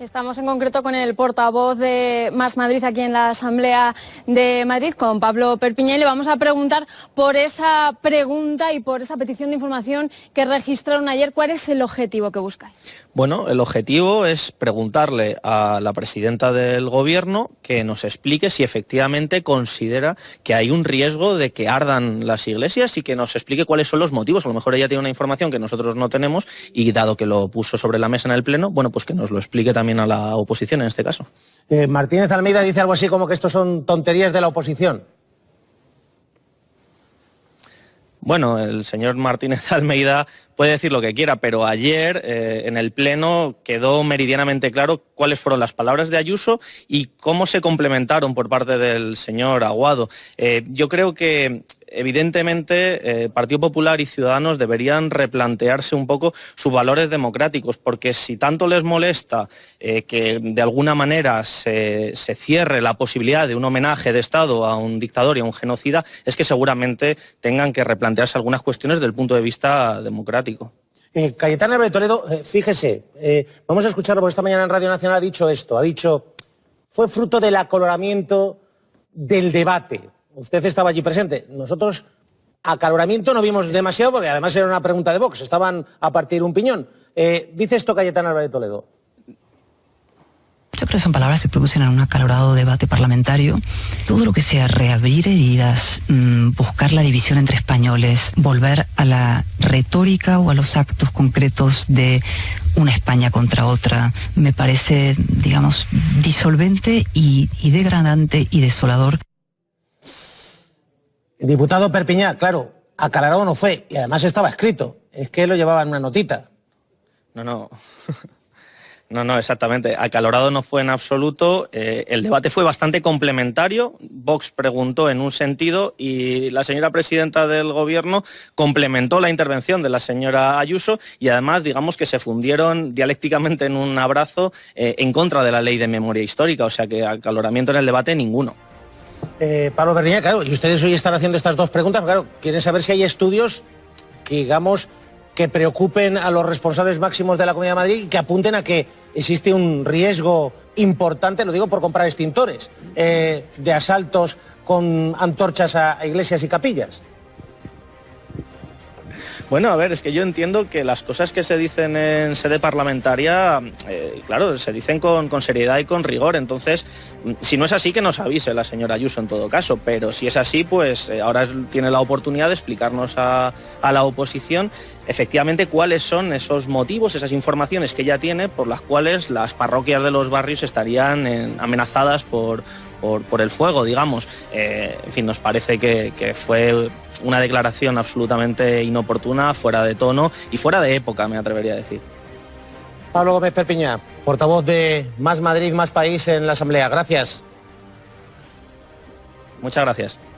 Estamos en concreto con el portavoz de Más Madrid aquí en la Asamblea de Madrid, con Pablo Perpiña, y le vamos a preguntar por esa pregunta y por esa petición de información que registraron ayer. ¿Cuál es el objetivo que buscáis? Bueno, el objetivo es preguntarle a la presidenta del Gobierno que nos explique si efectivamente considera que hay un riesgo de que ardan las iglesias y que nos explique cuáles son los motivos. A lo mejor ella tiene una información que nosotros no tenemos y dado que lo puso sobre la mesa en el Pleno, bueno, pues que nos lo explique también a la oposición en este caso. Eh, Martínez Almeida dice algo así como que estos son tonterías de la oposición. Bueno, el señor Martínez Almeida puede decir lo que quiera, pero ayer eh, en el Pleno quedó meridianamente claro cuáles fueron las palabras de Ayuso y cómo se complementaron por parte del señor Aguado. Eh, yo creo que evidentemente eh, Partido Popular y Ciudadanos deberían replantearse un poco sus valores democráticos, porque si tanto les molesta eh, que de alguna manera se, cierre la posibilidad de un homenaje de Estado a un dictador y a un genocida, es que seguramente tengan que replantearse algunas cuestiones desde el punto de vista democrático. Eh, Cayetana de Toledo, fíjese, vamos a escucharlo porque esta mañana en Radio Nacional ha dicho esto, ha dicho, fue fruto del acoloramiento del debate. Usted estaba allí presente. Nosotros acaloramiento no vimos demasiado porque además era una pregunta de Vox, estaban a partir un piñón. Eh, dice esto Cayetana Álvarez Toledo. Yo creo que son palabras que producen en un acalorado debate parlamentario. Todo lo que sea reabrir heridas, mm, buscar la división entre españoles, volver a la retórica o a los actos concretos de una España contra otra, me parece, digamos, disolvente y degradante y desolador. Diputado Perpiñá, claro, aclarado no fue, y además estaba escrito, es que lo llevaba en una notita. No, no. No, no, exactamente. Acalorado no fue en absoluto. Eh, el debate fue bastante complementario. Vox preguntó en un sentido y la señora presidenta del Gobierno complementó la intervención de la señora Ayuso y además, digamos que se fundieron dialécticamente en un abrazo eh, en contra de la ley de memoria histórica. O sea que acaloramiento en el debate ninguno. Eh, Pablo Bernier, claro, y ustedes hoy están haciendo estas dos preguntas, claro, quieren saber si hay estudios que, digamos, que preocupen a los responsables máximos de la Comunidad de Madrid y que apunten a que existe un riesgo importante, lo digo por comprar extintores, eh, de asaltos con antorchas a iglesias y capillas. Bueno, a ver, es que yo entiendo que las cosas que se dicen en sede parlamentaria, eh, claro, se dicen con, seriedad y con rigor. Entonces, si no es así, que nos avise la señora Ayuso en todo caso. Pero si es así, pues eh, ahora tiene la oportunidad de explicarnos a, la oposición efectivamente cuáles son esos motivos, esas informaciones que ella tiene por las cuales las parroquias de los barrios estarían amenazadas por, por, el fuego, digamos. Eh, en fin, nos parece que, que fue una declaración absolutamente inoportuna, fuera de tono y fuera de época, me atrevería a decir. Pablo Gómez Perpiña, portavoz de Más Madrid, Más País en la Asamblea. Gracias. Muchas gracias.